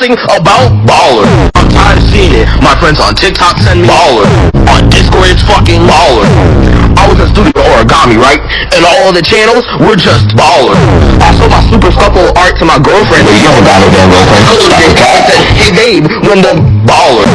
posting about baller. I'm tired of seeing it. My friends on TikTok send me baller. On Discord, it's fucking baller. I was in studio origami, right? And all the channels were just baller. I sold my super scuffle art to my girlfriend. You don't got no damn girlfriend. Hey babe, when the baller.